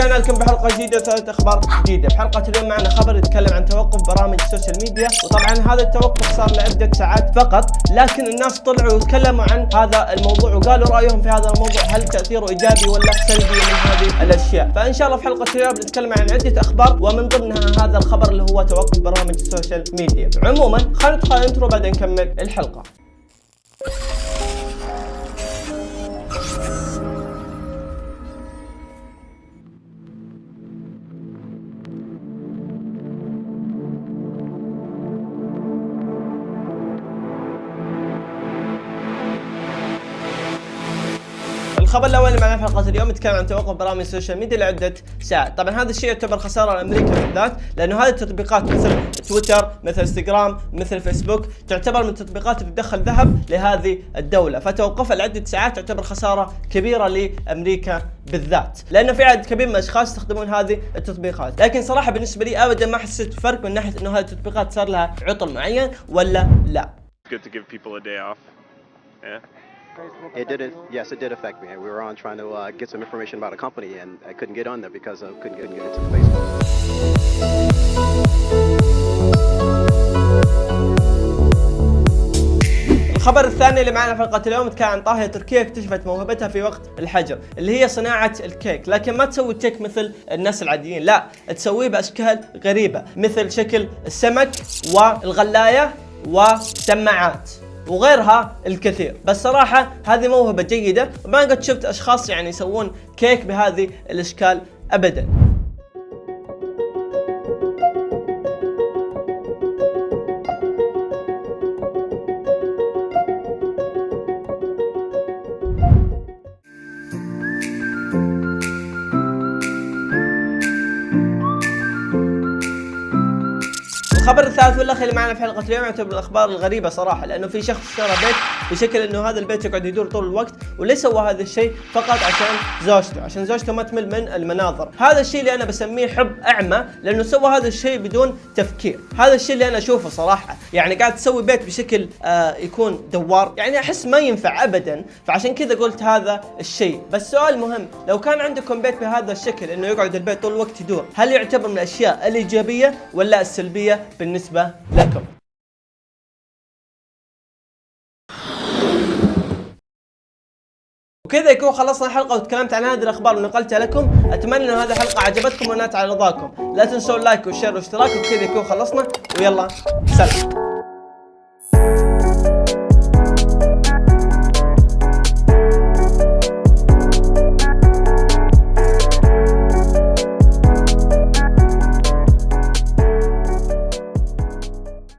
حلقه جديدة وثلاث أخبار جديدة. في حلقه اليوم معنا خبر يتكلم عن توقف برامج ال social media وطبعا هذا التوقف صار لعدة ساعات فقط لكن الناس طلعوا وتكلموا عن هذا الموضوع وقالوا رأيهم في هذا الموضوع هل تأثيره إيجابي ولا سلبي من هذه الأشياء. فإن شاء الله في حلقة اليوم بنتكلم عن عدة أخبار ومن ضمنها هذا الخبر اللي هو توقف برامج ال social media. عموما خلينا ندخل ال intro بعدين نكمل الحلقة. الخبر الأول معنا في حلقة اليوم يتكلم عن توقف برامج ال social media لعدة ساعات، طبعا هذا الشيء يعتبر خسارة لأمريكا بالذات لأنه هذه التطبيقات مثل تويتر، مثل إنستغرام، مثل فيسبوك تعتبر من التطبيقات اللي تدخل ذهب لهذه الدولة، فتوقفها لعدة ساعات تعتبر خسارة كبيرة لأمريكا بالذات، لأنه في عدد كبير من الأشخاص يستخدمون هذه التطبيقات، لكن صراحة بالنسبة لي ابدا ما حسيت فرق من ناحية إنه هذه التطبيقات صار لها عطل معين ولا لا. good to give people a day off. Yeah. It did. It, yes, it did affect me. We were on trying to uh, get some information about a company, and I couldn't get on there because I couldn't get, get into Facebook. الخبر الثاني اللي معنا في حلقة اليوم كان عن طاهية تركيا اكتشفت موهبتها في وقت الحجر اللي هي صناعة الكيك لكن ما تسوي كيك مثل الناس العاديين لا تسويه بأشكال غريبة مثل شكل السمك والغلاية وسماعات وغيرها الكثير. بس صراحة هذه موهبة جيدة وما قد شفت أشخاص يعني يسوون كيك بهذه الأشكال أبدا. الخبر الثالث والأخير اللي معنا في حلقة اليوم يعتبر الأخبار الغريبة صراحة لأنه في شخص اشترى بيت بشكل إنه هذا البيت يقعد يدور طول الوقت وليس سوى هذا الشيء فقط عشان زوجته عشان زوجته ما تمل من المناظر. هذا الشيء اللي أنا بسميه حب أعمى لأنه سوى هذا الشيء بدون تفكير. هذا الشيء اللي أنا أشوفه صراحة يعني قاعد تسوي بيت بشكل آه يكون دوار. يعني أحس ما ينفع ابدا فعشان كذا قلت هذا الشيء. بس سؤال مهم لو كان عندكم بيت بهذا الشكل إنه يقعد البيت طول الوقت يدور هل يعتبر من الأشياء الإيجابية ولا السلبية؟ بالنسبة لكم. وكذا يكون خلصنا الحلقة وتكلمت عن هذه الأخبار ونقلتها لكم. أتمنى إن هذه الحلقة عجبتكم ونالت على رضاكم. لا تنسوا اللايك والشير والاشتراك وبكذا يكون خلصنا. ويلا سلام.